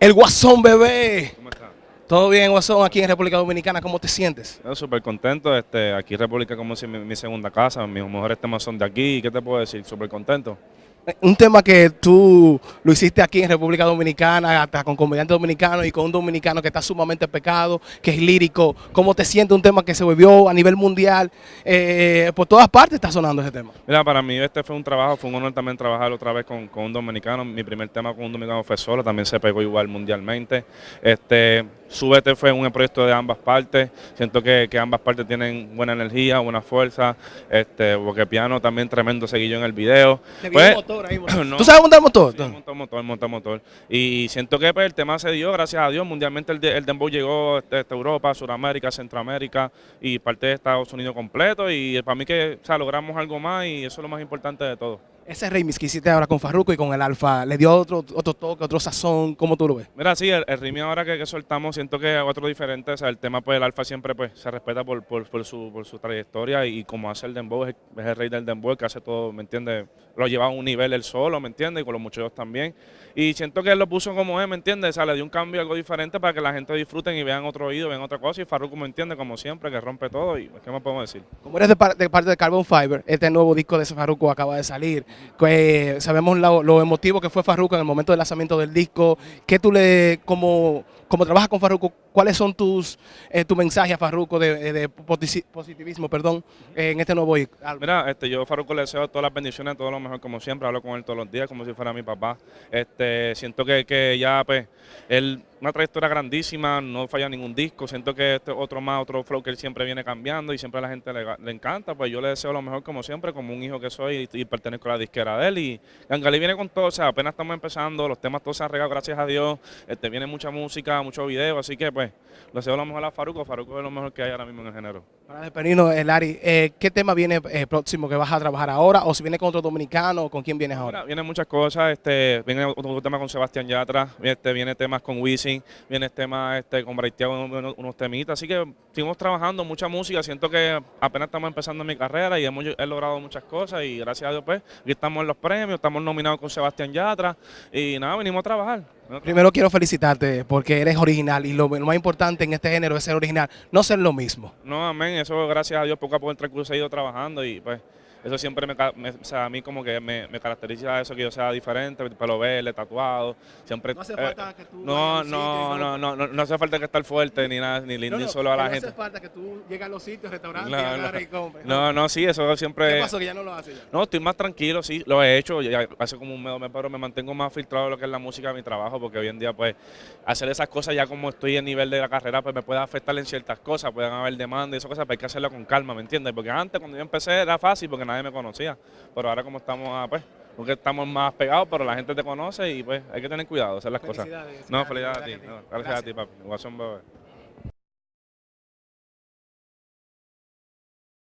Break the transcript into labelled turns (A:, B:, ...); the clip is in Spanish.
A: El Guasón Bebé.
B: ¿Cómo estás?
A: ¿Todo bien, Guasón, aquí en República Dominicana? ¿Cómo te sientes?
B: Yo súper contento. Este, aquí República como si mi, mi segunda casa. Mis mejores temas son de aquí. ¿Qué te puedo decir? Súper contento.
A: Un tema que tú lo hiciste aquí en República Dominicana, hasta con comediantes dominicanos y con un dominicano que está sumamente pecado, que es lírico. ¿Cómo te sientes un tema que se volvió a nivel mundial? Eh, por todas partes está sonando ese tema.
B: Mira, para mí este fue un trabajo, fue un honor también trabajar otra vez con, con un dominicano. Mi primer tema con un dominicano fue solo, también se pegó igual mundialmente. Este, Súbete fue un proyecto de ambas partes. Siento que, que, ambas partes tienen buena energía, buena fuerza. Este, porque piano también tremendo seguillo en el video.
A: Pues, motor ahí. No, ¿Tú sabes montar motor?
B: Sí, montar motor, montar motor. Y siento que pues, el tema se dio, gracias a Dios. Mundialmente el, el dembow llegó a este, Europa, Sudamérica, Centroamérica y parte de Estados Unidos completo. Y para mí que o sea, logramos algo más y eso es lo más importante de todo.
A: Ese remix que hiciste ahora con Farruko y con el Alfa, ¿le dio otro, otro toque, otro sazón? ¿Cómo tú lo ves?
B: Mira, sí, el, el remix ahora que, que, soltamos siento que es otro diferente. O sea, el tema, pues el Alfa siempre pues se respeta por, por, por, su, por su trayectoria y, como hace el dembow, es, es, el rey del dembow, que hace todo, ¿me entiendes? Lo lleva a un nivel él solo, ¿me entiendes? Y con los muchachos también. Y siento que él lo puso como es, ¿me entiendes? O sea, le dio un cambio, algo diferente para que la gente disfruten y vean otro oído, vean otra cosa. Y Farruko me entiende, como siempre, que rompe todo. ¿Y qué más podemos decir?
A: Como eres de, par de parte de Carbon Fiber, este nuevo disco de Farruko acaba de salir. Que, sabemos lo, lo, emotivo que fue Farruko en el momento del lanzamiento del disco. ¿Qué tú le, como, como trabajas con Farruko, cuáles son tus eh, tu mensajes a Farruko de, de, positivismo perdón, eh, en este nuevo disco?
B: Mira, este, yo a Farruko le deseo todas las bendiciones, todo lo mejor como siempre. Hablo con él todos los días como si fuera mi papá. Este, siento que, que ya, pues, él una trayectoria grandísima, no falla ningún disco, siento que este otro más, otro flow que él siempre viene cambiando y siempre a la gente le, le encanta, pues yo le deseo lo mejor como siempre, como un hijo que soy y, y pertenezco a la disquera de él y Gangali viene con todo, o sea, apenas estamos empezando, los temas todos se han regado gracias a Dios, este, viene mucha música, mucho video, así que pues le deseo lo mejor a Faruco, Faruco es lo mejor que hay ahora mismo en el género.
A: Para despedirnos, Lari, eh, ¿qué tema viene eh, próximo que vas a trabajar ahora? ¿O si viene con otro dominicano o con quién vienes ahora?
B: Vienen muchas cosas, este, viene otro tema con Sebastián Yatra, este, viene temas con Wisin, viene temas este, con Braithiago, unos, unos temitas, así que seguimos trabajando, mucha música, siento que apenas estamos empezando mi carrera y hemos he logrado muchas cosas y gracias a Dios pues, aquí estamos en los premios, estamos nominados con Sebastián Yatra y nada, venimos a trabajar.
A: Primero quiero felicitarte porque eres original y lo, lo, más importante en este género es ser original, no ser lo mismo.
B: No, amén, eso gracias a Dios poco a poco el transcurso he ido trabajando y pues eso siempre me, me o sea, a mí como que me, me, caracteriza eso, que yo sea diferente, pelo verde, tatuado, siempre...
A: No hace falta eh, que tú...
B: No, no, no, no, no, no, hace falta que estar fuerte ni nada, ni,
A: no,
B: ni
A: no,
B: solo a la
A: no
B: gente.
A: No hace falta que tú llegues a los sitios, restaurantes
B: no,
A: y agarres y compres.
B: No, no, sí, eso siempre...
A: ¿Qué pasó que ya no lo haces ya?
B: No, estoy más tranquilo, sí, lo he hecho, ya hace como un mes, pero me mantengo más filtrado de lo que es la música de mi trabajo, porque hoy en día pues hacer esas cosas ya como estoy en nivel de la carrera pues me puede afectar en ciertas cosas, pueden haber demandas y esas cosas, pero hay que hacerlo con calma, ¿me entiendes? Porque antes cuando yo empecé era fácil porque nadie me conocía pero ahora como estamos, ah, pues, porque estamos más pegados, pero la gente te conoce y pues hay que tener cuidado, hacer las cosas. No, felicidades a ti. No, gracias, gracias, a ti, papi.